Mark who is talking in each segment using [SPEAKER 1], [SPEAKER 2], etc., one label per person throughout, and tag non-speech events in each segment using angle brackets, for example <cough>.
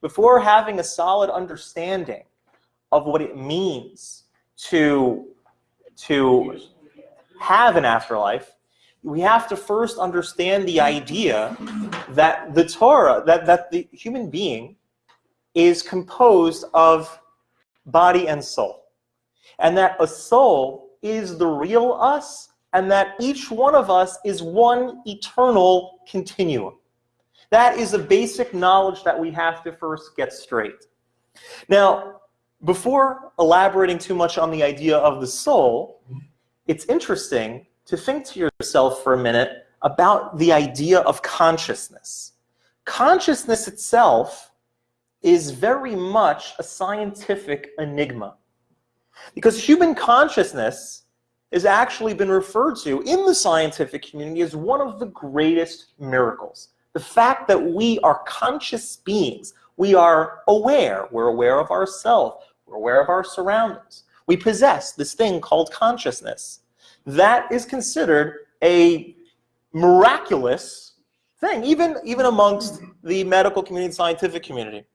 [SPEAKER 1] before having a solid understanding of what it means to, to have an afterlife, we have to first understand the idea that the Torah, that, that the human being is composed of body and soul. And that a soul is the real us, and that each one of us is one eternal continuum. That is a basic knowledge that we have to first get straight. Now, before elaborating too much on the idea of the soul, it's interesting to think to yourself for a minute about the idea of consciousness. Consciousness itself is very much a scientific enigma. Because human consciousness has actually been referred to in the scientific community as one of the greatest miracles. The fact that we are conscious beings, we are aware, we're aware of ourselves, we're aware of our surroundings. We possess this thing called consciousness. That is considered a miraculous thing, even, even amongst the medical community, and scientific community.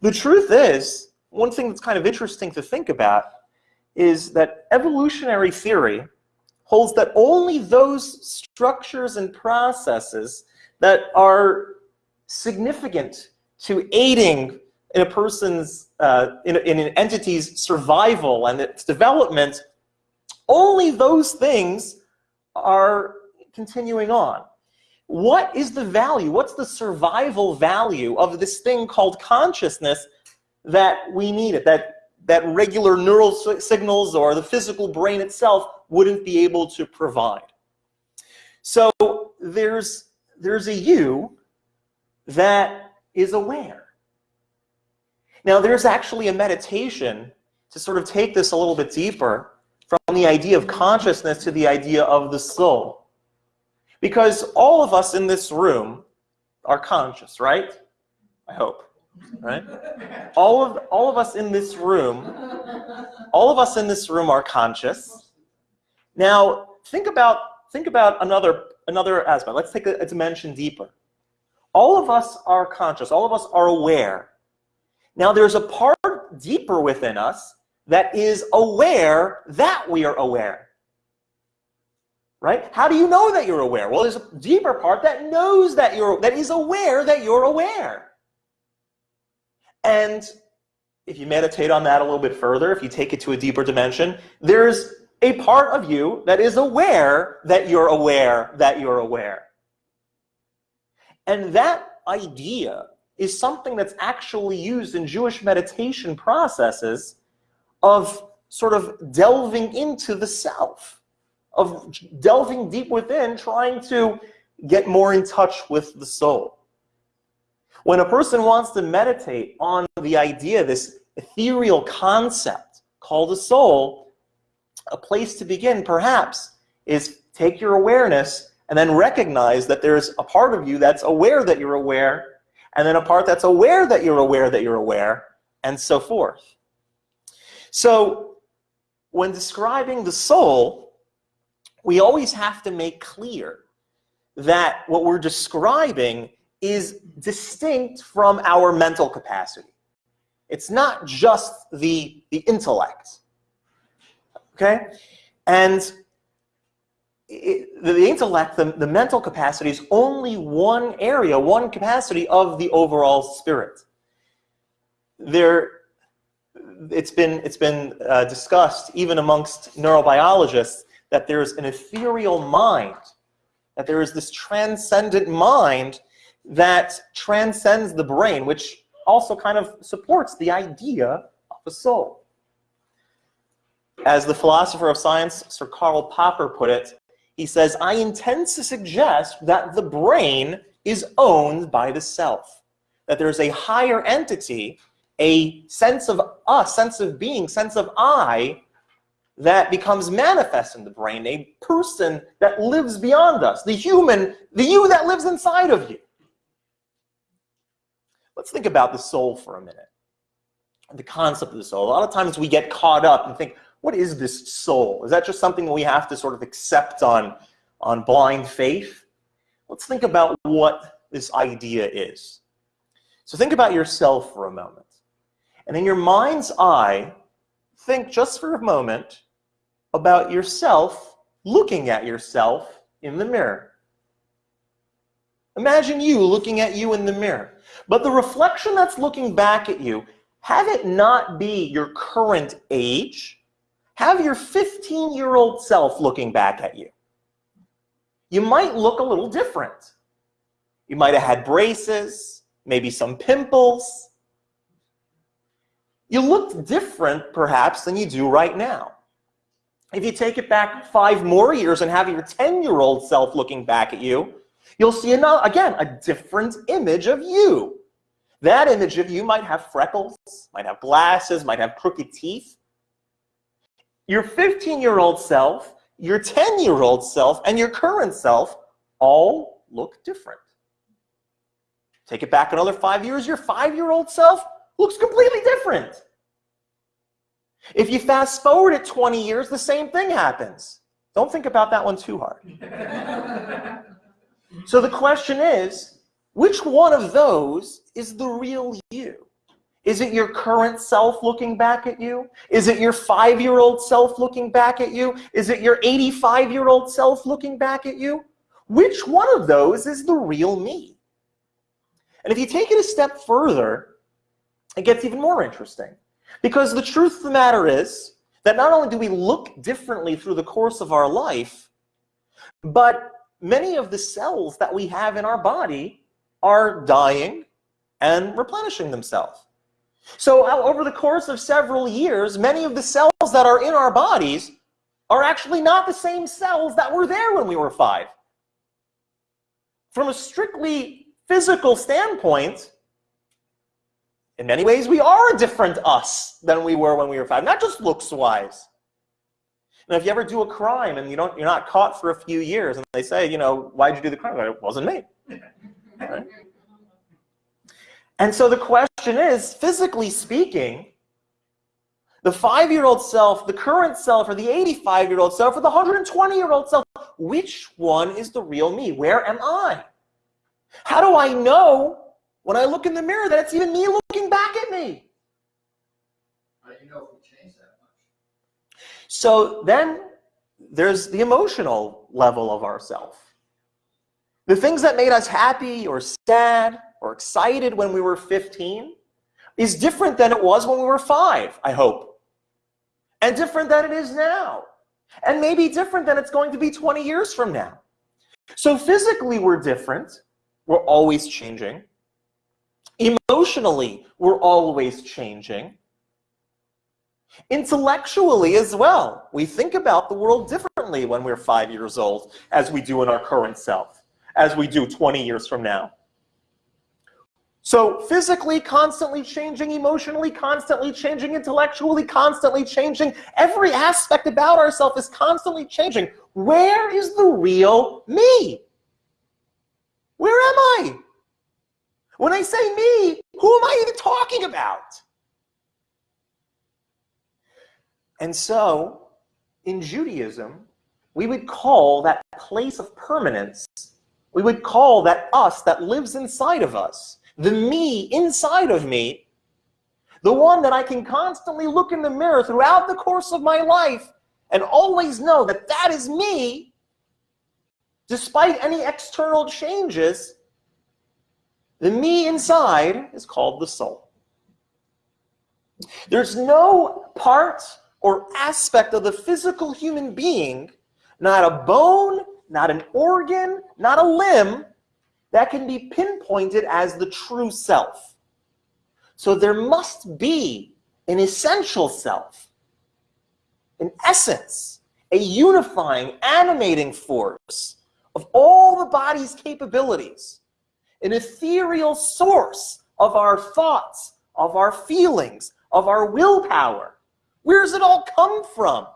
[SPEAKER 1] The truth is, one thing that's kind of interesting to think about is that evolutionary theory holds that only those structures and processes that are significant to aiding in a person's, uh, in, in an entity's survival and its development, only those things are continuing on. What is the value? What's the survival value of this thing called consciousness that we need it, that that regular neural signals or the physical brain itself wouldn't be able to provide. So there's, there's a you that is aware. Now there's actually a meditation to sort of take this a little bit deeper from the idea of consciousness to the idea of the soul. Because all of us in this room are conscious, right? I hope right? All of, all of us in this room, all of us in this room are conscious. Now, think about, think about another, another aspect. Let's take a, dimension deeper. All of us are conscious. All of us are aware. Now, there's a part deeper within us that is aware that we are aware. Right? How do you know that you're aware? Well, there's a deeper part that knows that you're, that is aware that you're aware. And if you meditate on that a little bit further, if you take it to a deeper dimension, there's a part of you that is aware that you're aware that you're aware. And that idea is something that's actually used in Jewish meditation processes of sort of delving into the self, of delving deep within, trying to get more in touch with the soul. When a person wants to meditate on the idea, this ethereal concept called a soul, a place to begin perhaps is take your awareness and then recognize that there's a part of you that's aware that you're aware, and then a part that's aware that you're aware that you're aware, and so forth. So when describing the soul, we always have to make clear that what we're describing is distinct from our mental capacity. It's not just the, the intellect. Okay? And it, the, intellect, the, the mental capacity is only one area, one capacity of the overall spirit. There, it's been, it's been uh, discussed even amongst neurobiologists that there's an ethereal mind, that there is this transcendent mind that transcends the brain, which also kind of supports the idea of a soul. As the philosopher of science, Sir Karl Popper put it, he says, I intend to suggest that the brain is owned by the self, that there's a higher entity, a sense of us, sense of being, sense of I, that becomes manifest in the brain, a person that lives beyond us, the human, the you that lives inside of you. Let's think about the soul for a minute. The concept of the soul. A lot of times we get caught up and think, what is this soul? Is that just something we have to sort of accept on, on blind faith? Let's think about what this idea is. So think about yourself for a moment. And in your mind's eye, think just for a moment about yourself looking at yourself in the mirror. Imagine you looking at you in the mirror. But the reflection that's looking back at you, have it not be your current age. Have your 15-year-old self looking back at you. You might look a little different. You might have had braces, maybe some pimples. You looked different, perhaps, than you do right now. If you take it back five more years and have your 10-year-old self looking back at you, you'll see, another, again, a different image of you. That image of you might have freckles, might have glasses, might have crooked teeth. Your 15-year-old self, your 10-year-old self, and your current self all look different. Take it back another five years, your five-year-old self looks completely different. If you fast forward it 20 years, the same thing happens. Don't think about that one too hard. <laughs> so the question is, which one of those is the real you? Is it your current self looking back at you? Is it your five-year-old self looking back at you? Is it your 85-year-old self looking back at you? Which one of those is the real me? And if you take it a step further, it gets even more interesting. Because the truth of the matter is that not only do we look differently through the course of our life, but many of the cells that we have in our body are dying and replenishing themselves. So over the course of several years, many of the cells that are in our bodies are actually not the same cells that were there when we were five. From a strictly physical standpoint, in many ways, we are a different us than we were when we were five, not just looks-wise. And if you ever do a crime and you don't, you're not caught for a few years, and they say, you know, why'd you do the crime? It wasn't me. <laughs> Right? And so the question is, physically speaking, the five-year-old self, the current self, or the 85-year-old self, or the 120-year-old self, which one is the real me? Where am I? How do I know when I look in the mirror that it's even me looking back at me?
[SPEAKER 2] How do you know if we change that much?
[SPEAKER 1] So then there's the emotional level of ourself. The things that made us happy or sad or excited when we were 15 is different than it was when we were five, I hope. And different than it is now. And maybe different than it's going to be 20 years from now. So physically we're different. We're always changing. Emotionally, we're always changing. Intellectually as well. We think about the world differently when we're five years old as we do in our current self as we do 20 years from now. So physically constantly changing, emotionally constantly changing, intellectually constantly changing. Every aspect about ourselves is constantly changing. Where is the real me? Where am I? When I say me, who am I even talking about? And so, in Judaism, we would call that place of permanence we would call that us that lives inside of us, the me inside of me, the one that I can constantly look in the mirror throughout the course of my life and always know that that is me, despite any external changes, the me inside is called the soul. There's no part or aspect of the physical human being, not a bone, not an organ, not a limb, that can be pinpointed as the true self. So there must be an essential self, an essence, a unifying, animating force of all the body's capabilities, an ethereal source of our thoughts, of our feelings, of our willpower. Where does it all come from?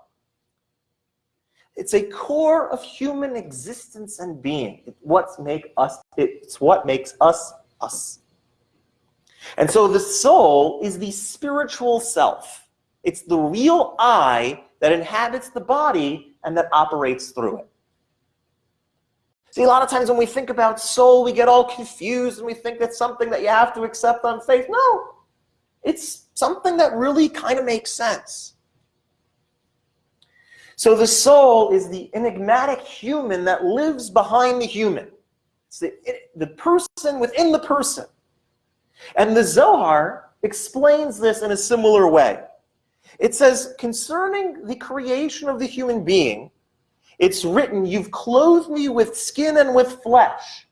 [SPEAKER 1] It's a core of human existence and being. It's what make us, it's what makes us us. And so the soul is the spiritual self. It's the real I that inhabits the body and that operates through it. See, a lot of times when we think about soul, we get all confused and we think it's something that you have to accept on faith. No, it's something that really kind of makes sense. So the soul is the enigmatic human that lives behind the human. It's the, the person within the person. And the Zohar explains this in a similar way. It says, concerning the creation of the human being, it's written, you've clothed me with skin and with flesh.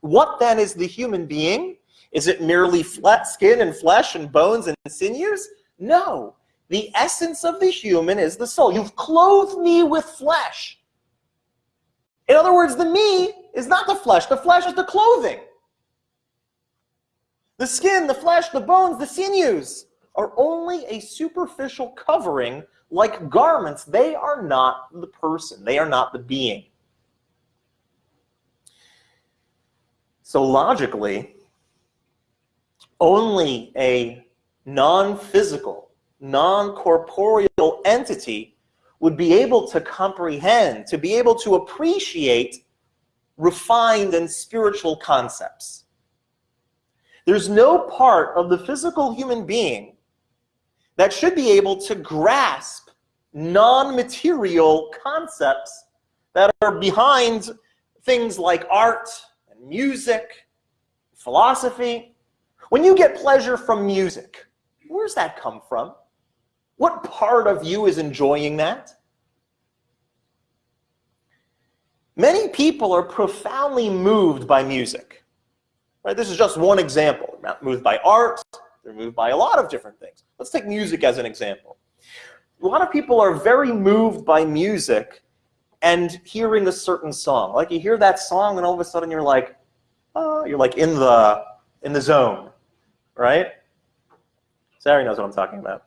[SPEAKER 1] What then is the human being? Is it merely flat skin and flesh and bones and sinews? No. The essence of the human is the soul. You've clothed me with flesh. In other words, the me is not the flesh. The flesh is the clothing. The skin, the flesh, the bones, the sinews are only a superficial covering like garments. They are not the person. They are not the being. So logically, only a non-physical, non-corporeal entity would be able to comprehend, to be able to appreciate refined and spiritual concepts. There's no part of the physical human being that should be able to grasp non-material concepts that are behind things like art and music, philosophy. When you get pleasure from music, where's that come from? What part of you is enjoying that? Many people are profoundly moved by music. Right? This is just one example. They're moved by art, they're moved by a lot of different things. Let's take music as an example. A lot of people are very moved by music and hearing a certain song. Like you hear that song and all of a sudden you're like, oh, you're like in the in the zone, right? Sari knows what I'm talking about.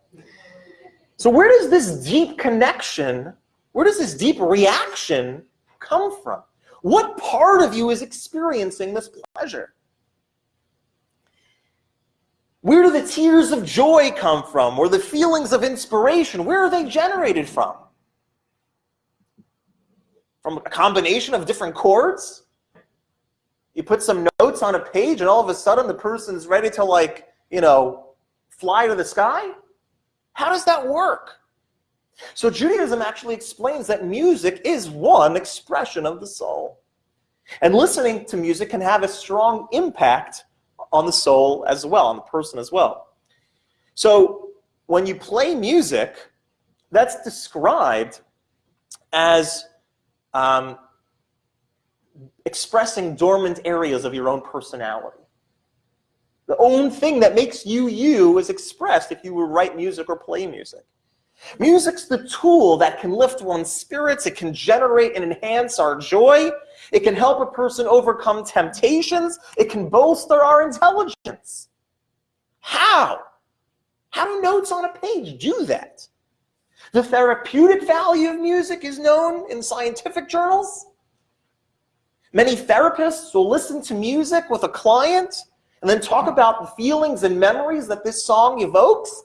[SPEAKER 1] So where does this deep connection, where does this deep reaction come from? What part of you is experiencing this pleasure? Where do the tears of joy come from? Or the feelings of inspiration? Where are they generated from? From a combination of different chords? You put some notes on a page and all of a sudden the person's ready to like, you know, fly to the sky? How does that work? So Judaism actually explains that music is one expression of the soul. And listening to music can have a strong impact on the soul as well, on the person as well. So when you play music, that's described as um, expressing dormant areas of your own personality. The own thing that makes you you is expressed if you write music or play music. Music's the tool that can lift one's spirits. It can generate and enhance our joy. It can help a person overcome temptations. It can bolster our intelligence. How? How do notes on a page do that? The therapeutic value of music is known in scientific journals. Many therapists will listen to music with a client and then talk about the feelings and memories that this song evokes.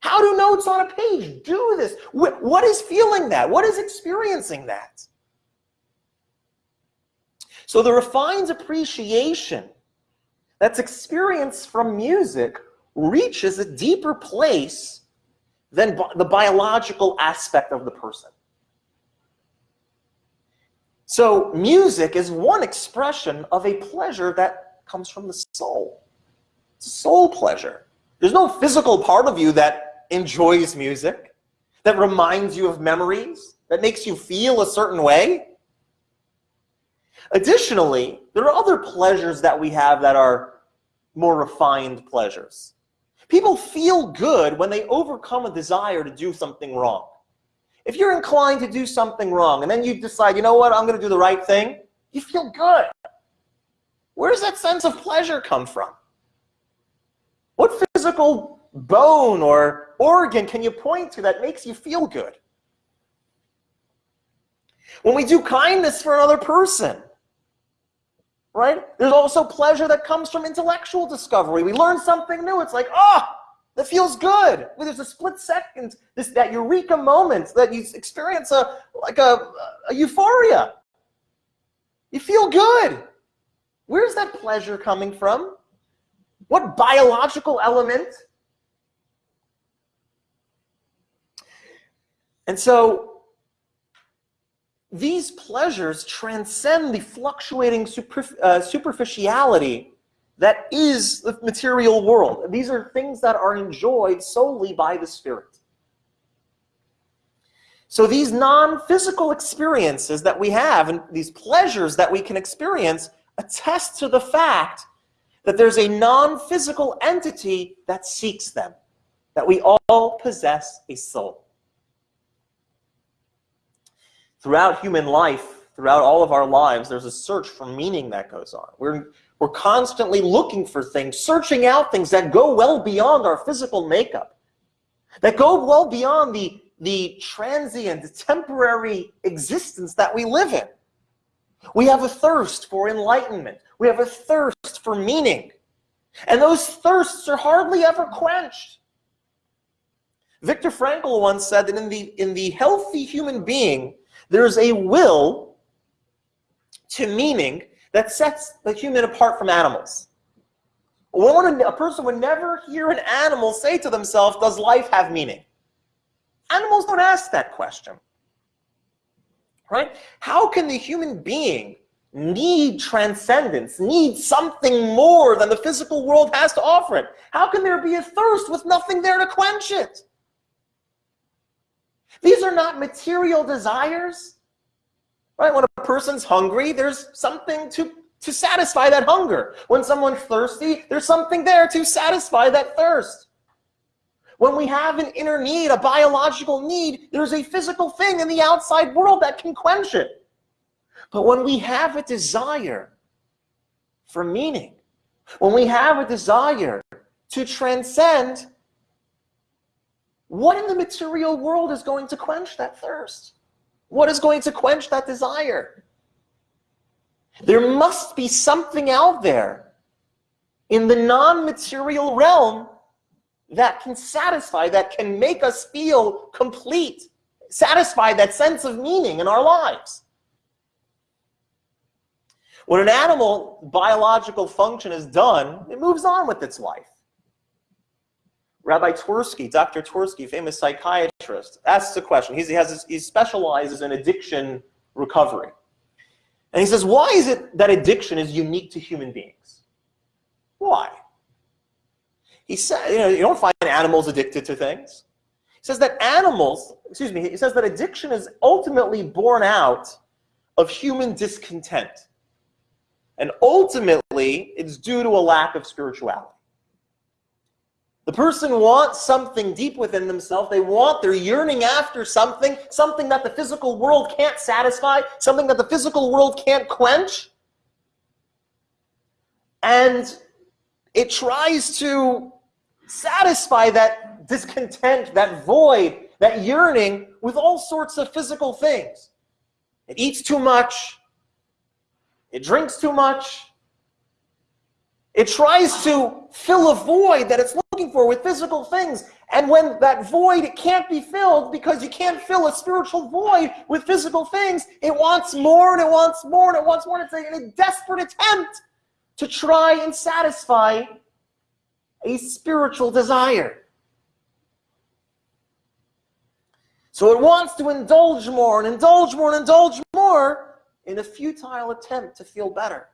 [SPEAKER 1] How do notes on a page do this? What is feeling that? What is experiencing that? So the refined appreciation that's experienced from music reaches a deeper place than the biological aspect of the person. So music is one expression of a pleasure that comes from the soul. It's soul pleasure. There's no physical part of you that enjoys music, that reminds you of memories, that makes you feel a certain way. Additionally, there are other pleasures that we have that are more refined pleasures. People feel good when they overcome a desire to do something wrong. If you're inclined to do something wrong and then you decide, you know what, I'm going to do the right thing, you feel good. Where does that sense of pleasure come from? What physical bone or organ can you point to that makes you feel good? When we do kindness for another person, right? There's also pleasure that comes from intellectual discovery. We learn something new. It's like, oh, that feels good. Well, there's a split second, this that eureka moment that you experience a like a, a euphoria. You feel good. Where's that pleasure coming from? What biological element? And so these pleasures transcend the fluctuating uh, superficiality that is the material world. These are things that are enjoyed solely by the spirit. So these non-physical experiences that we have and these pleasures that we can experience attest to the fact that there's a non-physical entity that seeks them, that we all possess a soul. Throughout human life, throughout all of our lives, there's a search for meaning that goes on. We're, we're constantly looking for things, searching out things that go well beyond our physical makeup, that go well beyond the, the transient, temporary existence that we live in. We have a thirst for enlightenment. We have a thirst for meaning. And those thirsts are hardly ever quenched. Viktor Frankl once said that in the, in the healthy human being, there's a will to meaning that sets the human apart from animals. A person would never hear an animal say to themselves, does life have meaning? Animals don't ask that question right? How can the human being need transcendence, need something more than the physical world has to offer it? How can there be a thirst with nothing there to quench it? These are not material desires, right? When a person's hungry, there's something to, to satisfy that hunger. When someone's thirsty, there's something there to satisfy that thirst. When we have an inner need, a biological need, there's a physical thing in the outside world that can quench it. But when we have a desire for meaning, when we have a desire to transcend, what in the material world is going to quench that thirst? What is going to quench that desire? There must be something out there in the non-material realm that can satisfy, that can make us feel complete, satisfy that sense of meaning in our lives. When an animal biological function is done, it moves on with its life. Rabbi Twersky, Dr. Twersky, famous psychiatrist, asks a question. He's, he, has he specializes in addiction recovery. And he says, why is it that addiction is unique to human beings? Why? He said, you know, you don't find animals addicted to things. He says that animals, excuse me, he says that addiction is ultimately born out of human discontent. And ultimately, it's due to a lack of spirituality. The person wants something deep within themselves. They want, they're yearning after something, something that the physical world can't satisfy, something that the physical world can't quench. And it tries to satisfy that discontent, that void, that yearning with all sorts of physical things. It eats too much. It drinks too much. It tries to fill a void that it's looking for with physical things. And when that void it can't be filled because you can't fill a spiritual void with physical things, it wants more and it wants more and it wants more. And it's a desperate attempt to try and satisfy a spiritual desire. So it wants to indulge more and indulge more and indulge more in a futile attempt to feel better.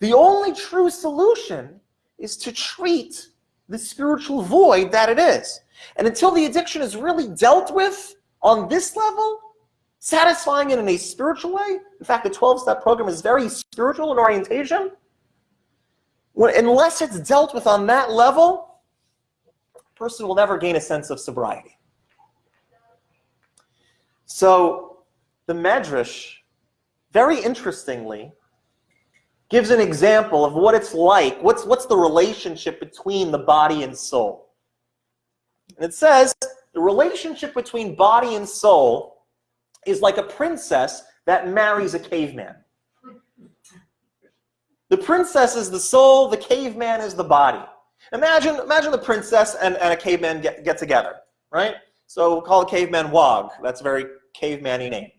[SPEAKER 1] The only true solution is to treat the spiritual void that it is. And until the addiction is really dealt with on this level, satisfying it in a spiritual way, in fact, the 12-step program is very spiritual in orientation, when, unless it's dealt with on that level, a person will never gain a sense of sobriety. So the Medrash, very interestingly, gives an example of what it's like, what's, what's the relationship between the body and soul. And it says, the relationship between body and soul is like a princess that marries a caveman. The princess is the soul, the caveman is the body. Imagine, imagine the princess and, and a caveman get, get together, right? So we'll call the caveman Wog. That's a very caveman-y name.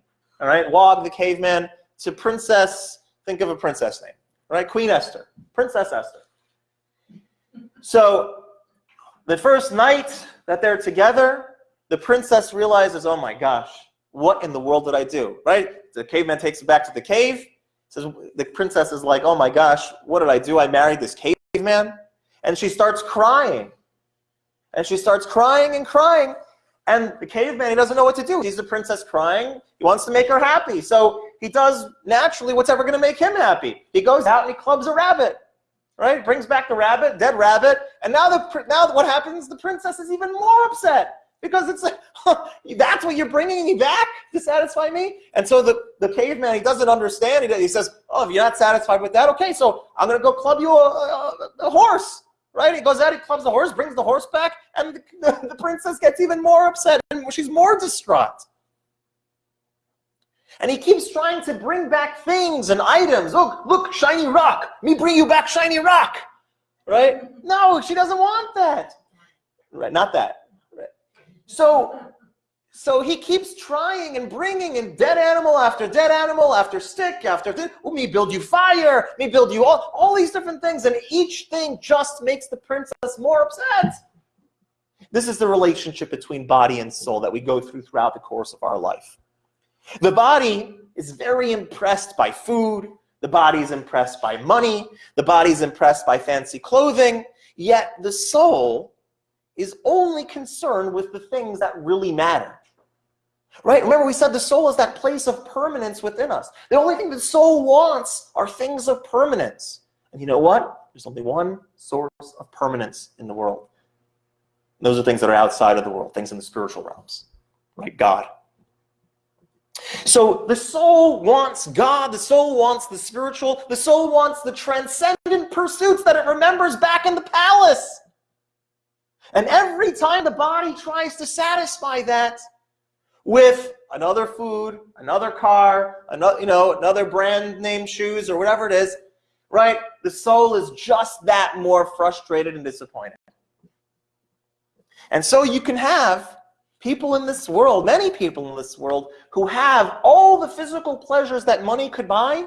[SPEAKER 1] All right, Wog the caveman to Princess, think of a princess name, right? Queen Esther, Princess Esther. So the first night that they're together, the princess realizes, oh my gosh, what in the world did I do, right? The caveman takes her back to the cave. Says the princess is like, oh my gosh, what did I do? I married this caveman, and she starts crying, and she starts crying and crying, and the caveman he doesn't know what to do. He sees the princess crying. He wants to make her happy, so he does naturally what's ever going to make him happy. He goes out and he clubs a rabbit, right? Brings back the rabbit, dead rabbit, and now the now what happens? The princess is even more upset because it's like, <laughs> that's what you're bringing me back to satisfy me? And so the, the caveman, he doesn't understand. He, he says, oh, if you're not satisfied with that, okay, so I'm going to go club you a, a, a, horse, right? He goes out, he clubs the horse, brings the horse back, and the, the, <laughs> the princess gets even more upset, and she's more distraught. And he keeps trying to bring back things and items. Look, look, shiny rock. Me bring you back shiny rock. Right? No, she doesn't want that. Right, not that. Right. So, so he keeps trying and bringing in dead animal after dead animal after stick after th- oh, me build you fire, me build you all, all these different things, and each thing just makes the princess more upset. This is the relationship between body and soul that we go through throughout the course of our life. The body is very impressed by food, the body is impressed by money, the body is impressed by fancy clothing, yet the soul is only concerned with the things that really matter. Right? Remember, we said the soul is that place of permanence within us. The only thing the soul wants are things of permanence. And you know what? There's only one source of permanence in the world. Those are things that are outside of the world, things in the spiritual realms. Right? God. So the soul wants God, the soul wants the spiritual, the soul wants the transcendent pursuits that it remembers back in the palace. And every time the body tries to satisfy that with another food, another car, another, you know, another brand name shoes or whatever it is, right? The soul is just that more frustrated and disappointed. And so you can have people in this world, many people in this world, who have all the physical pleasures that money could buy,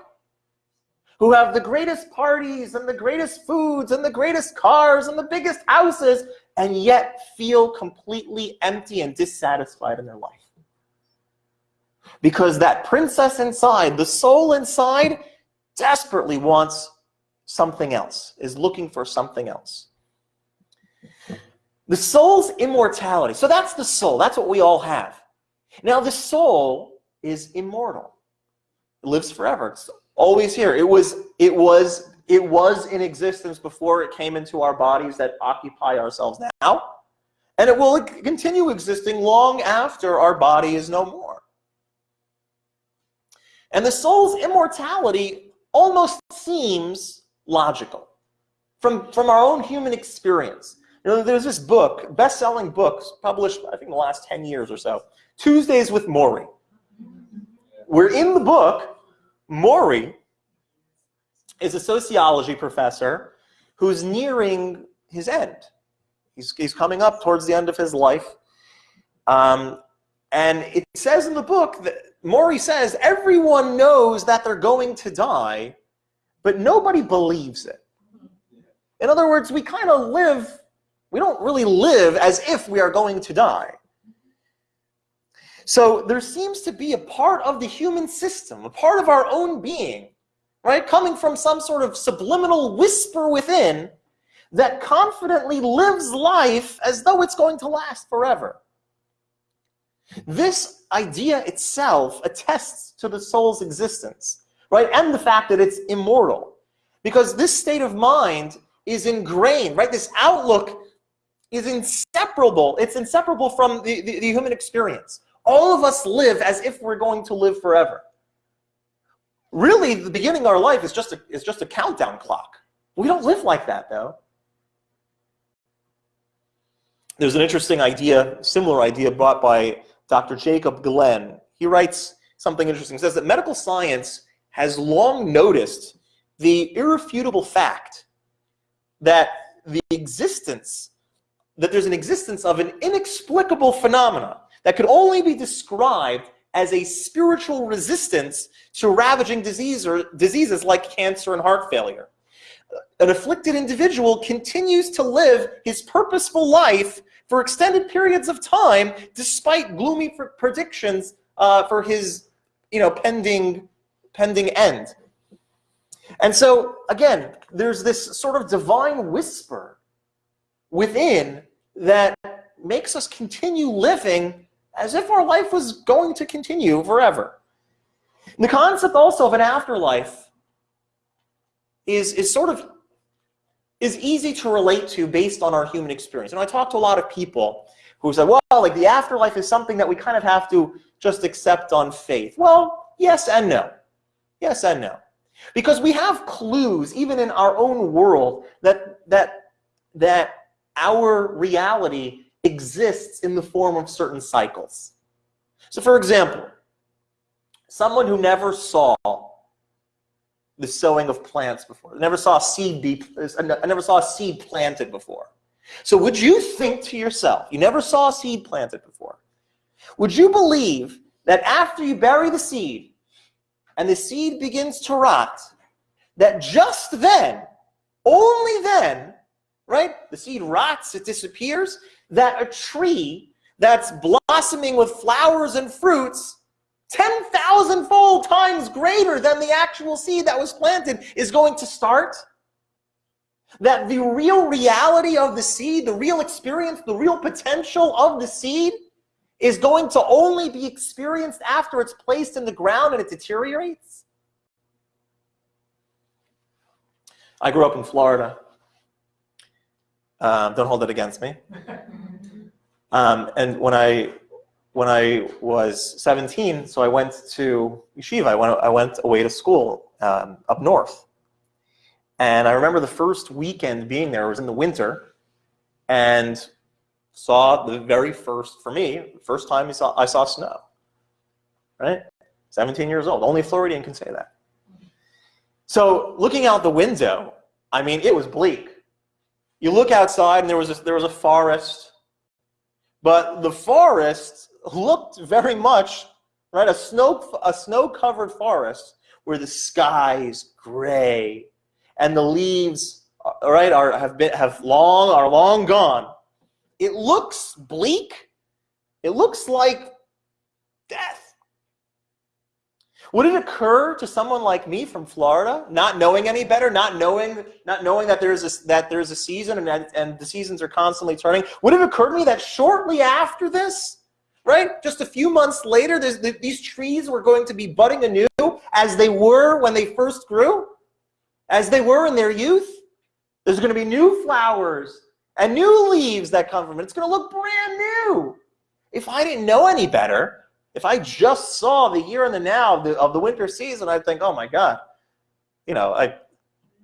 [SPEAKER 1] who have the greatest parties and the greatest foods and the greatest cars and the biggest houses, and yet feel completely empty and dissatisfied in their life. Because that princess inside, the soul inside, desperately wants something else, is looking for something else. The soul's immortality. So that's the soul. That's what we all have. Now, the soul is immortal. It lives forever. It's always here. It was, it was it was in existence before it came into our bodies that occupy ourselves now. And it will continue existing long after our body is no more. And the soul's immortality almost seems logical from, from our own human experience. You know, there's this book, best-selling books, published, I think, in the last 10 years or so, Tuesdays with Morrie. Where in the book, Morrie is a sociology professor who's nearing his end. He's, he's coming up towards the end of his life. Um, and it says in the book that Morrie says everyone knows that they're going to die, but nobody believes it. In other words, we kind of live, we don't really live as if we are going to die. So there seems to be a part of the human system, a part of our own being, right? Coming from some sort of subliminal whisper within that confidently lives life as though it's going to last forever. This idea itself attests to the soul's existence, right? And the fact that it's immortal. Because this state of mind is ingrained, right? This outlook is inseparable. It's inseparable from the, the, the human experience. All of us live as if we're going to live forever. Really, the beginning of our life is just a, is just a countdown clock. We don't live like that, though. There's an interesting idea, similar idea brought by Dr. Jacob Glenn. He writes something interesting. He says that medical science has long noticed the irrefutable fact that the existence, that there's an existence of an inexplicable phenomena that could only be described as a spiritual resistance to ravaging disease or diseases like cancer and heart failure. An afflicted individual continues to live his purposeful life for extended periods of time, despite gloomy pr- predictions uh, for his, you know, pending, pending end. And so, again, there's this sort of divine whisper within that makes us continue living as if our life was going to continue forever. And the concept also of an afterlife is, is sort of is easy to relate to based on our human experience. And I talk to a lot of people who say, well, like the afterlife is something that we kind of have to just accept on faith. Well, yes and no. Yes and no. Because we have clues, even in our own world, that, that, that our reality exists in the form of certain cycles. So for example, someone who never saw the sowing of plants before, never saw a seed be, I never saw a seed planted before. So would you think to yourself, you never saw a seed planted before, would you believe that after you bury the seed and the seed begins to rot, that just then, only then, right, the seed rots, it disappears, that a tree that's blossoming with flowers and fruits 10,000 fold times greater than the actual seed that was planted is going to start? That the real reality of the seed, the real experience, the real potential of the seed is going to only be experienced after it's placed in the ground and it deteriorates? I grew up in Florida. Um, don't hold it against me. Um, and when I when I was 17, so I went to yeshiva. I went I went away to school um, up north, and I remember the first weekend being there was in the winter, and saw the very first for me first time I saw I saw snow. Right, 17 years old. Only Floridian can say that. So looking out the window, I mean, it was bleak. You look outside, and there was a, there was a forest but the forest looked very much, right, a snow, a snow-covered forest where the sky is gray and the leaves, right, are, have, been, have long, are long gone. It looks bleak. It looks like death. Would it occur to someone like me from Florida, not knowing any better, not knowing, not knowing that there's a, that there's a season and, and the seasons are constantly turning, would it occur to me that shortly after this, right, just a few months later, these trees were going to be budding anew as they were when they first grew, as they were in their youth? There's going to be new flowers and new leaves that come from it. It's going to look brand new. If I didn't know any better, if I just saw the year and the now of the, of the winter season, I'd think, oh my God, you know, I,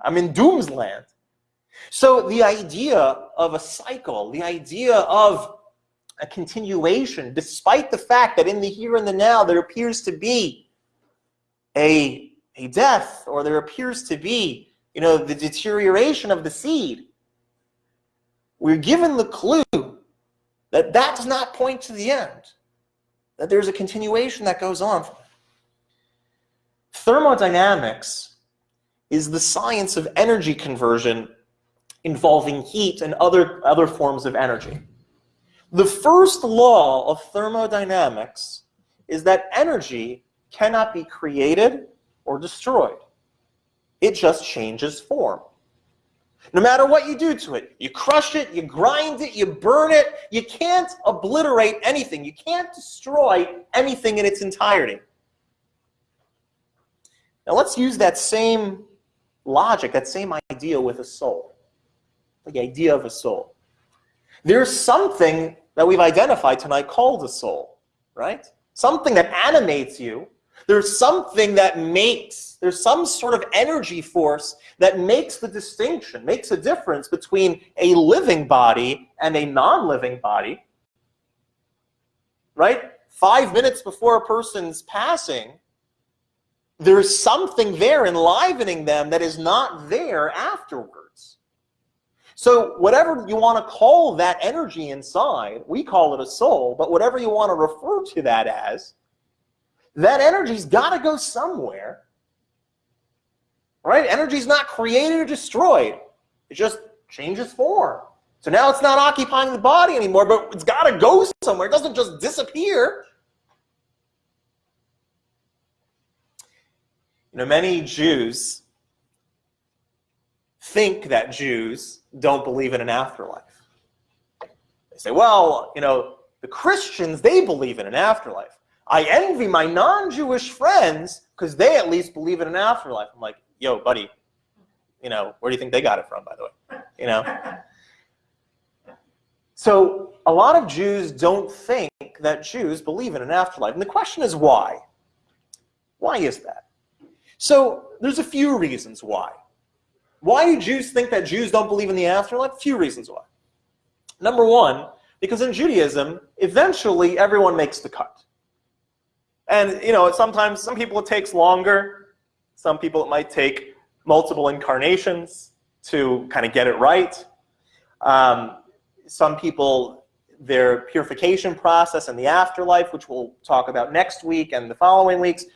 [SPEAKER 1] I'm in doom's land. So the idea of a cycle, the idea of a continuation, despite the fact that in the here and the now there appears to be a, a death or there appears to be, you know, the deterioration of the seed, we're given the clue that that does not point to the end that there's a continuation that goes on. Thermodynamics is the science of energy conversion involving heat and other, other forms of energy. The first law of thermodynamics is that energy cannot be created or destroyed. It just changes form. No matter what you do to it, you crush it, you grind it, you burn it, you can't obliterate anything. You can't destroy anything in its entirety. Now let's use that same logic, that same idea with a soul. The idea of a soul. There's something that we've identified tonight called a soul, right? Something that animates you there's something that makes, there's some sort of energy force that makes the distinction, makes a difference between a living body and a non-living body. Right? Five minutes before a person's passing, there's something there enlivening them that is not there afterwards. So whatever you want to call that energy inside, we call it a soul, but whatever you want to refer to that as, that energy's got to go somewhere. Right? Energy's not created or destroyed. It just changes form. So now it's not occupying the body anymore, but it's got to go somewhere. It doesn't just disappear. You know, many Jews think that Jews don't believe in an afterlife. They say, well, you know, the Christians, they believe in an afterlife. I envy my non-Jewish friends because they at least believe in an afterlife. I'm like, yo, buddy, you know, where do you think they got it from, by the way? You know? <laughs> So a lot of Jews don't think that Jews believe in an afterlife. And the question is why? Why is that? So there's a few reasons why. Why do Jews think that Jews don't believe in the afterlife? A few reasons why. Number one, because in Judaism, eventually everyone makes the cut. And you know, sometimes some people it takes longer. Some people it might take multiple incarnations to kind of get it right. Um, some people, their purification process in the afterlife, which we'll talk about next week and the following weeks,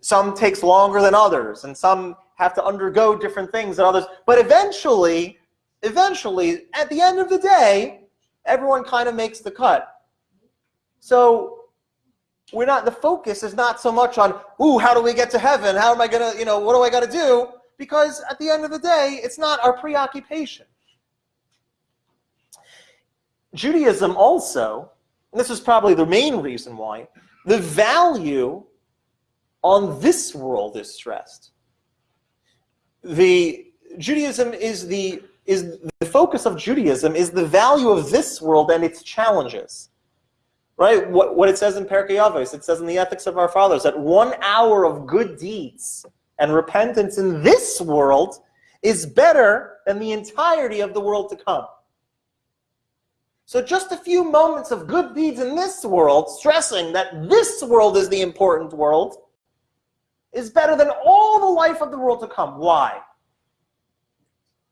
[SPEAKER 1] some takes longer than others, and some have to undergo different things than others. But eventually, eventually, at the end of the day, everyone kind of makes the cut. So we're not, the focus is not so much on, ooh, how do we get to heaven? How am I gonna, you know, what do I gotta do? Because at the end of the day, it's not our preoccupation. Judaism also, and this is probably the main reason why, the value on this world is stressed. The Judaism is the is the focus of Judaism is the value of this world and its challenges. Right? What, what it says in Pirkei Avos, it says in the Ethics of Our Fathers that one hour of good deeds and repentance in this world is better than the entirety of the world to come. So just a few moments of good deeds in this world, stressing that this world is the important world, is better than all the life of the world to come. Why?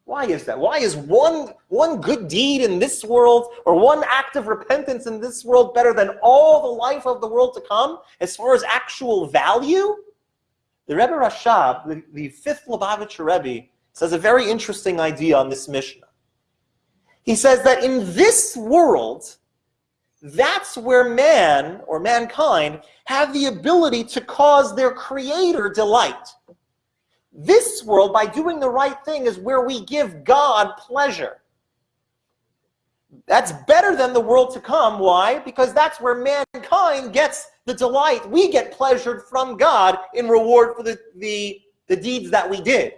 [SPEAKER 1] Why is that? Why is one, one good deed in this world or one act of repentance in this world better than all the life of the world to come as far as actual value? The Rebbe Rashab, the, the fifth Lubavitcher Rebbe, says a very interesting idea on this Mishnah. He says that in this world, that's where man or mankind have the ability to cause their creator delight. This world, by doing the right thing, is where we give God pleasure. That's better than the world to come. Why? Because that's where mankind gets the delight. We get pleasured from God in reward for the, the, the deeds that we did.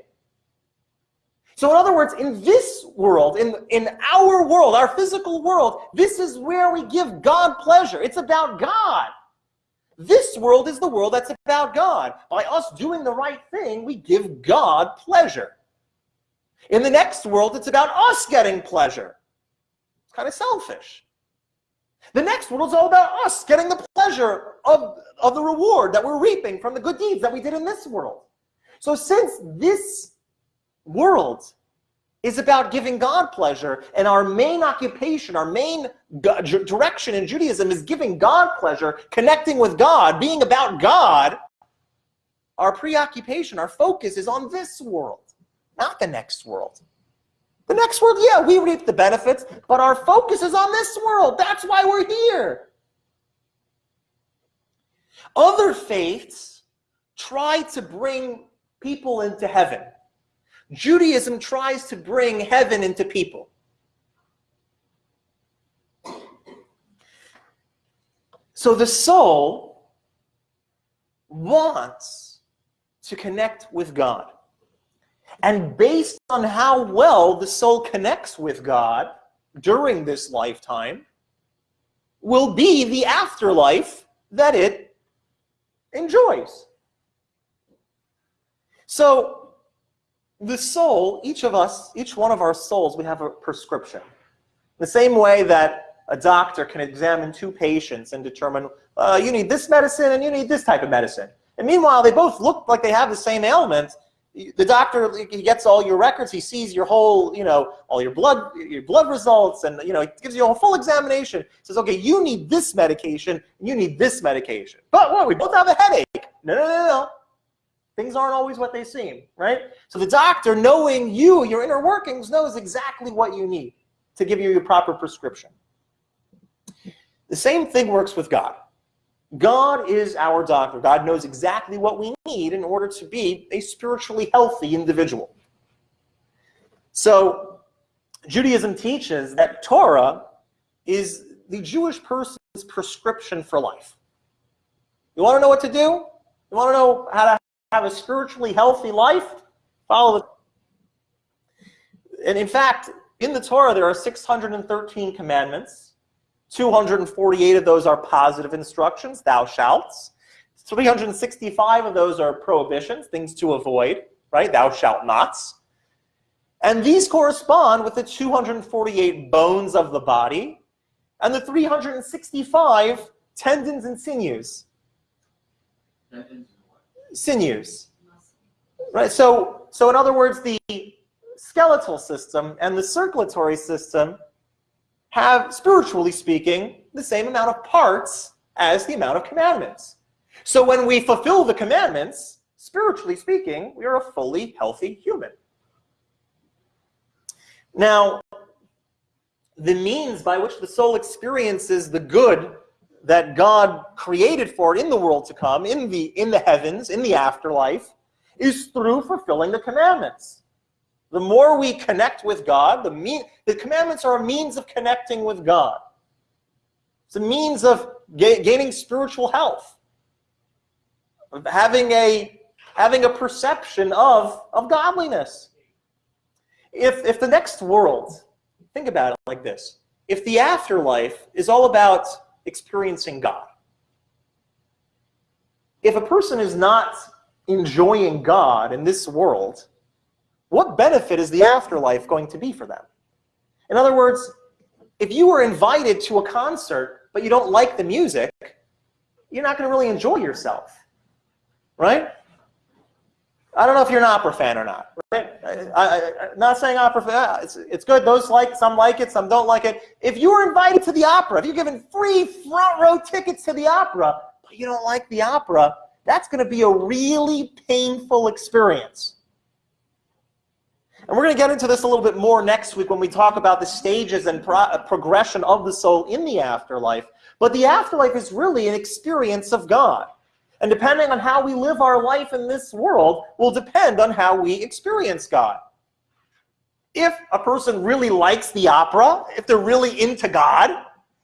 [SPEAKER 1] So in other words, in this world, in, in our world, our physical world, this is where we give God pleasure. It's about God. This world is the world that's about God. By us doing the right thing, we give God pleasure. In the next world, it's about us getting pleasure. It's kind of selfish. The next world is all about us getting the pleasure of, of the reward that we're reaping from the good deeds that we did in this world. So since this world is about giving God pleasure. And our main occupation, our main direction in Judaism is giving God pleasure, connecting with God, being about God. Our preoccupation, our focus is on this world, not the next world. The next world, yeah, we reap the benefits, but our focus is on this world. That's why we're here. Other faiths try to bring people into heaven. Judaism tries to bring heaven into people. So the soul wants to connect with God. And based on how well the soul connects with God during this lifetime, will be the afterlife that it enjoys. So the soul, each of us, each one of our souls, we have a prescription. The same way that a doctor can examine two patients and determine, uh, you need this medicine and you need this type of medicine. And meanwhile, they both look like they have the same ailment. the doctor he gets all your records he sees your whole you know all your blood your blood results and you know he gives you a full examination says okay you need this medication and you need this medication but what we both have a headache no no no no things aren't always what they seem right so the doctor knowing you your inner workings knows exactly what you need to give you your proper prescription the same thing works with god God is our doctor. God knows exactly what we need in order to be a spiritually healthy individual. So Judaism teaches that Torah is the Jewish person's prescription for life. You want to know what to do? You want to know how to have a spiritually healthy life? Follow the and in fact, in the Torah, there are 613 commandments. 248 of those are positive instructions, thou shalt. 365 of those are prohibitions, things to avoid, right? Thou shalt nots. And these correspond with the 248 bones of the body and the 365 tendons and sinews. Sinews. Right? So, so in other words, the skeletal system and the circulatory system have, spiritually speaking, the same amount of parts as the amount of commandments. So when we fulfill the commandments, spiritually speaking, we are a fully healthy human. Now, the means by which the soul experiences the good that God created for it in the world to come, in the, in the heavens, in the afterlife, is through fulfilling the commandments. The more we connect with God, the, mean, the commandments are a means of connecting with God. It's a means of ga gaining spiritual health, of having a, having a perception of, of godliness. If, if the next world, think about it like this, if the afterlife is all about experiencing God, if a person is not enjoying God in this world, what benefit is the afterlife going to be for them? In other words, if you were invited to a concert, but you don't like the music, you're not going to really enjoy yourself, right? I don't know if you're an opera fan or not. Right? I, am not saying opera fan. It's, it's good. Those like some like it, some don't like it. If you were invited to the opera, if you're given free front row tickets to the opera, but you don't like the opera, that's going to be a really painful experience. And we're going to get into this a little bit more next week when we talk about the stages and pro uh, progression of the soul in the afterlife. But the afterlife is really an experience of God. And depending on how we live our life in this world will depend on how we experience God. If a person really likes the opera, if they're really into God,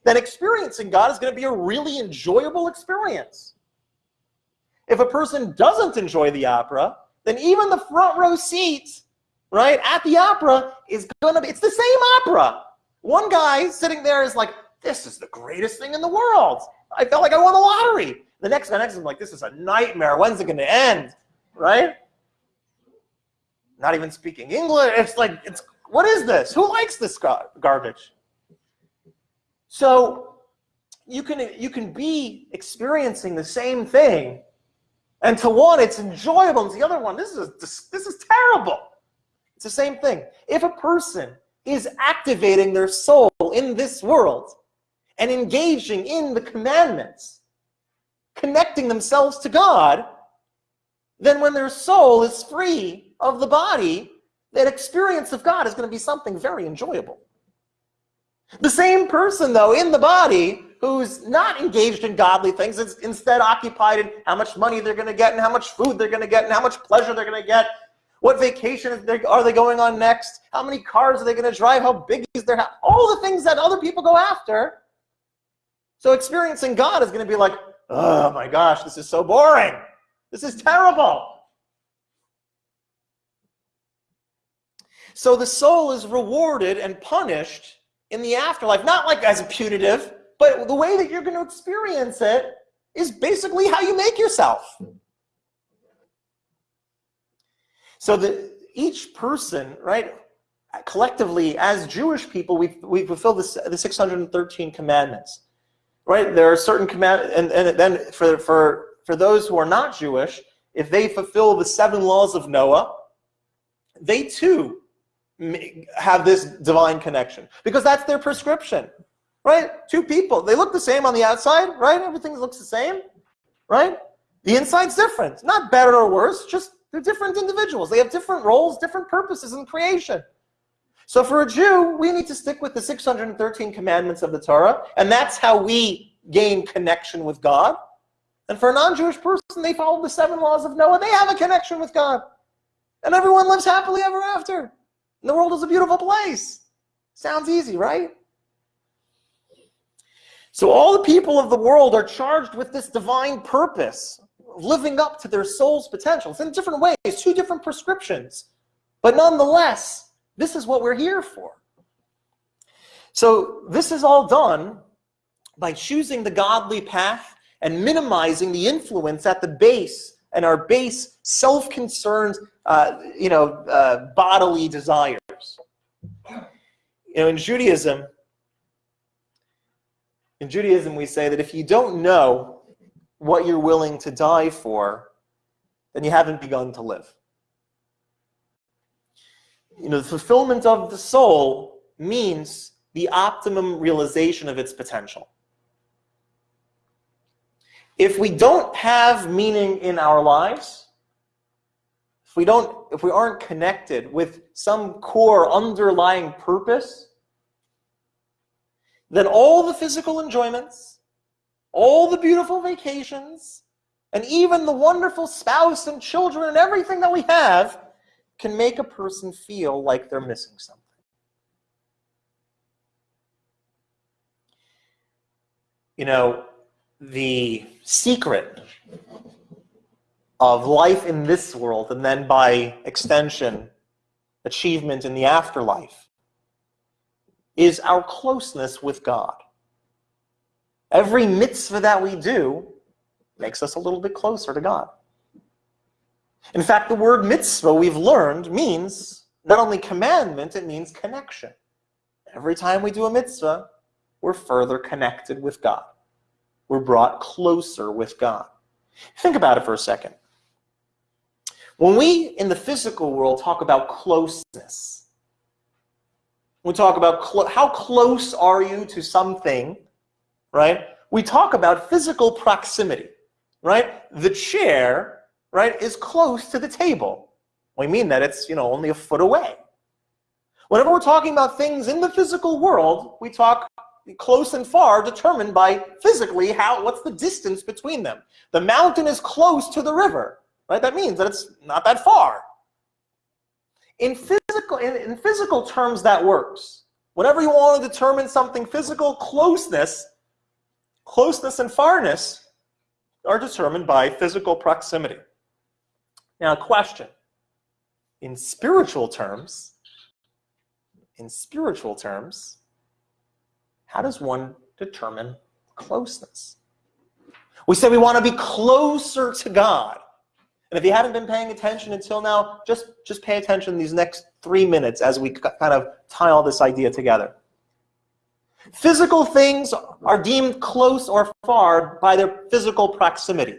[SPEAKER 1] then experiencing God is going to be a really enjoyable experience. If a person doesn't enjoy the opera, then even the front row seat, right, at the opera is going to be, it's the same opera. One guy sitting there is like, this is the greatest thing in the world. I felt like I won the lottery. The next guy next him like, this is a nightmare. When's it going to end? Right? Not even speaking English. It's like, it's what is this? Who likes this garbage? So you can you can be experiencing the same thing, and to one it's enjoyable, and to the other one this is this is terrible. It's the same thing. If a person is activating their soul in this world and engaging in the commandments, connecting themselves to God, then when their soul is free of the body, that experience of God is going to be something very enjoyable. The same person, though, in the body, who's not engaged in godly things, is instead occupied in how much money they're going to get and how much food they're going to get and how much pleasure they're going to get what vacation are they going on next? How many cars are they going to drive? How big is their house? All the things that other people go after. So experiencing God is going to be like, oh my gosh, this is so boring. This is terrible. So the soul is rewarded and punished in the afterlife, not like as a punitive, but the way that you're going to experience it is basically how you make yourself. So that each person, right, collectively as Jewish people, we we fulfill the, the 613 commandments, right? There are certain command, and, and then for, for, for those who are not Jewish, if they fulfill the seven laws of Noah, they too have this divine connection because that's their prescription, right? Two people, they look the same on the outside, right? Everything looks the same, right? The inside's different, not better or worse, just they're different individuals. They have different roles, different purposes in creation. So for a Jew, we need to stick with the 613 commandments of the Torah, and that's how we gain connection with God. And for a non-Jewish person, they follow the seven laws of Noah. They have a connection with God. And everyone lives happily ever after. And the world is a beautiful place. Sounds easy, right? So all the people of the world are charged with this divine purpose, of living up to their soul's potentials in different ways, two different prescriptions. But nonetheless, this is what we're here for. So this is all done by choosing the godly path and minimizing the influence at the base and our base self-concerned, uh, you know, uh, bodily desires. You know, in Judaism, in Judaism, we say that if you don't know what you're willing to die for, then you haven't begun to live. You know, the fulfillment of the soul means the optimum realization of its potential. If we don't have meaning in our lives, if we don't, if we aren't connected with some core underlying purpose, then all the physical enjoyments, all the beautiful vacations, and even the wonderful spouse and children and everything that we have can make a person feel like they're missing something. You know, the secret of life in this world and then by extension, achievement in the afterlife is our closeness with God. Every mitzvah that we do makes us a little bit closer to God. In fact, the word mitzvah we've learned means not only commandment, it means connection. Every time we do a mitzvah, we're further connected with God. We're brought closer with God. Think about it for a second. When we in the physical world talk about closeness, we talk about how close are you to something, right? We talk about physical proximity, right? The chair, right, is close to the table. We mean that it's, you know, only a foot away. Whenever we're talking about things in the physical world, we talk close and far determined by physically how what's the distance between them. The mountain is close to the river, right? That means that it's not that far. In physical, in, in physical terms, that works. Whenever you want to determine something physical, closeness, closeness and farness are determined by physical proximity. Now, question. In spiritual terms, in spiritual terms, how does one determine closeness? We say we want to be closer to God. And if you haven't been paying attention until now, just, just pay attention these next three minutes as we kind of tie all this idea together. Physical things are deemed close or far by their physical proximity.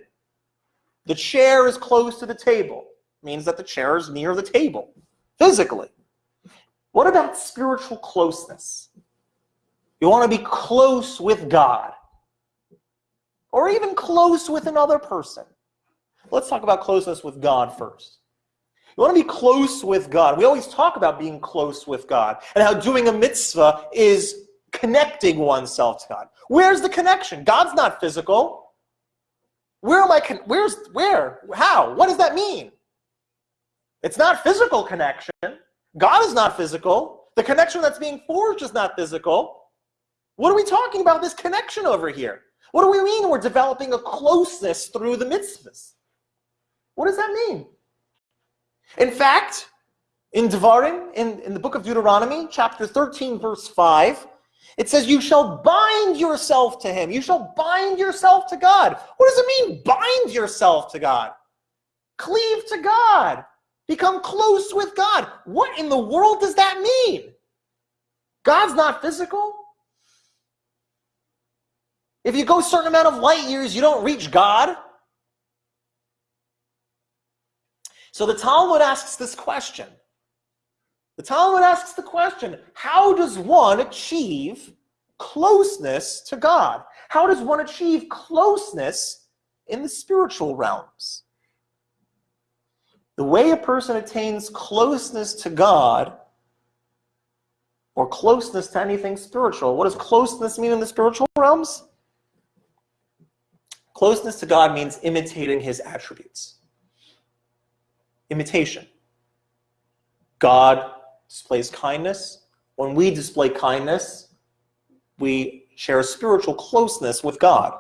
[SPEAKER 1] The chair is close to the table. means that the chair is near the table, physically. What about spiritual closeness? You want to be close with God. Or even close with another person. Let's talk about closeness with God first. You want to be close with God. We always talk about being close with God and how doing a mitzvah is connecting oneself to God. Where's the connection? God's not physical. Where am I? where's where? How? What does that mean? It's not physical connection. God is not physical. The connection that's being forged is not physical. What are we talking about this connection over here? What do we mean we're developing a closeness through the mitzvahs? What does that mean? In fact, in Devarim, in, in the book of Deuteronomy, chapter 13, verse 5, it says, You shall bind yourself to him. You shall bind yourself to God. What does it mean, bind yourself to God? Cleave to God. Become close with God. What in the world does that mean? God's not physical. If you go a certain amount of light years, you don't reach God. So the Talmud asks this question. The Talmud asks the question, how does one achieve closeness to God? How does one achieve closeness in the spiritual realms? The way a person attains closeness to God or closeness to anything spiritual, what does closeness mean in the spiritual realms? Closeness to God means imitating his attributes. Imitation. God displays kindness. When we display kindness, we share a spiritual closeness with God.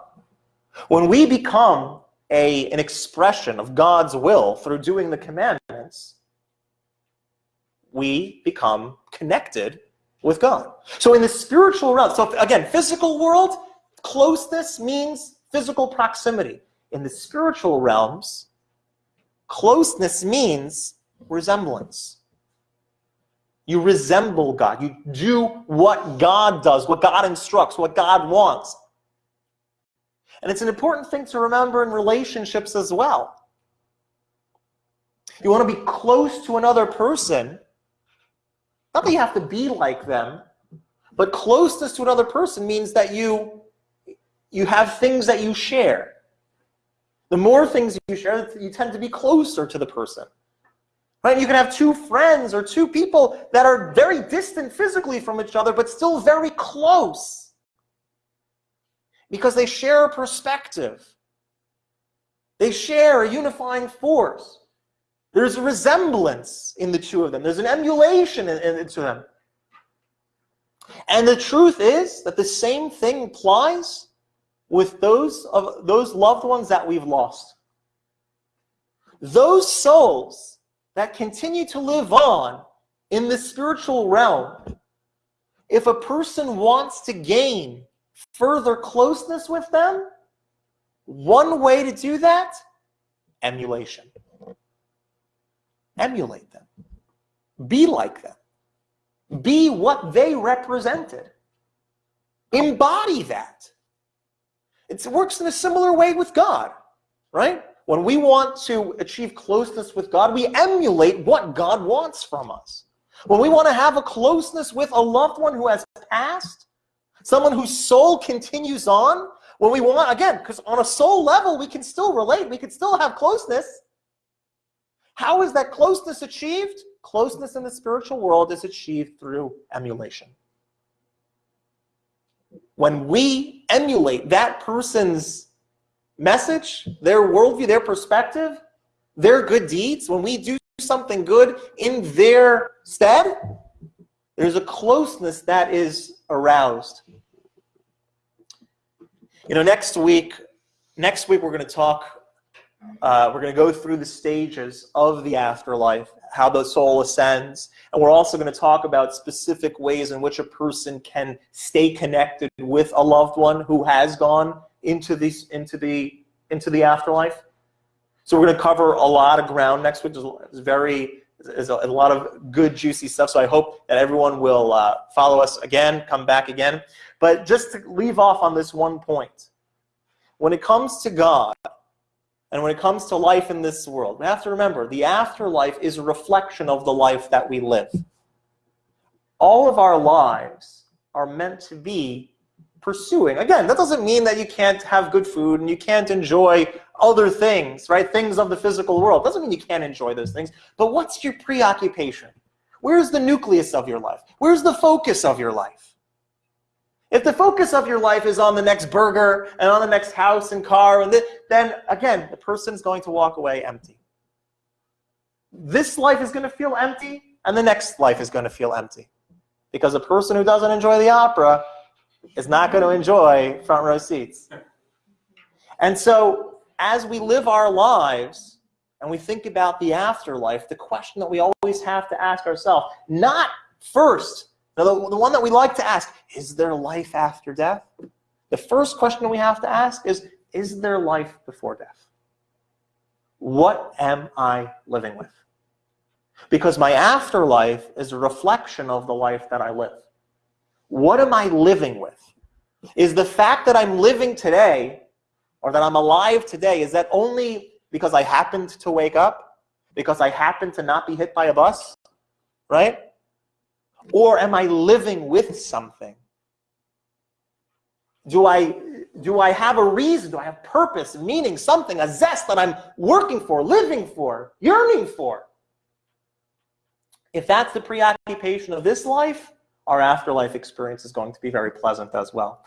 [SPEAKER 1] When we become a, an expression of God's will through doing the commandments, we become connected with God. So in the spiritual realm, so again, physical world, closeness means physical proximity. In the spiritual realms, closeness means resemblance. You resemble God. You do what God does, what God instructs, what God wants. And it's an important thing to remember in relationships as well. You want to be close to another person, not that you have to be like them, but closeness to another person means that you, you have things that you share. The more things you share, you tend to be closer to the person. Right? You can have two friends or two people that are very distant physically from each other, but still very close. Because they share a perspective. They share a unifying force. There's a resemblance in the two of them. There's an emulation in, in, into them. And the truth is that the same thing applies with those of those loved ones that we've lost. Those souls that continue to live on in the spiritual realm, if a person wants to gain further closeness with them, one way to do that, emulation. Emulate them. Be like them. Be what they represented. Embody that. It works in a similar way with God, right? When we want to achieve closeness with God, we emulate what God wants from us. When we want to have a closeness with a loved one who has passed, someone whose soul continues on, when we want, again, because on a soul level, we can still relate, we can still have closeness. How is that closeness achieved? Closeness in the spiritual world is achieved through emulation. When we emulate that person's message, their worldview, their perspective, their good deeds, when we do something good in their stead, there's a closeness that is aroused. You know, next week, next week we're going to talk, uh, we're going to go through the stages of the afterlife, how the soul ascends, and we're also going to talk about specific ways in which a person can stay connected with a loved one who has gone into these into the into the afterlife. So we're going to cover a lot of ground next week. It's very there's a, a, lot of good juicy stuff. So I hope that everyone will uh, follow us again, come back again. But just to leave off on this one point, when it comes to God and when it comes to life in this world, we have to remember the afterlife is a reflection of the life that we live. All of our lives are meant to be pursuing. Again, that doesn't mean that you can't have good food and you can't enjoy other things, right? Things of the physical world. Doesn't mean you can't enjoy those things. But what's your preoccupation? Where's the nucleus of your life? Where's the focus of your life? If the focus of your life is on the next burger and on the next house and car, and then again, the person's going to walk away empty. This life is going to feel empty, and the next life is going to feel empty. Because a person who doesn't enjoy the opera is not going to enjoy front row seats. And so as we live our lives and we think about the afterlife, the question that we always have to ask ourselves, not first, the, the one that we like to ask, is there life after death? The first question we have to ask is, is there life before death? What am I living with? Because my afterlife is a reflection of the life that I live. What am I living with? Is the fact that I'm living today or that I'm alive today, is that only because I happened to wake up? Because I happened to not be hit by a bus? Right? Or am I living with something? Do I, do I have a reason? Do I have purpose, meaning, something, a zest that I'm working for, living for, yearning for? If that's the preoccupation of this life, our afterlife experience is going to be very pleasant as well.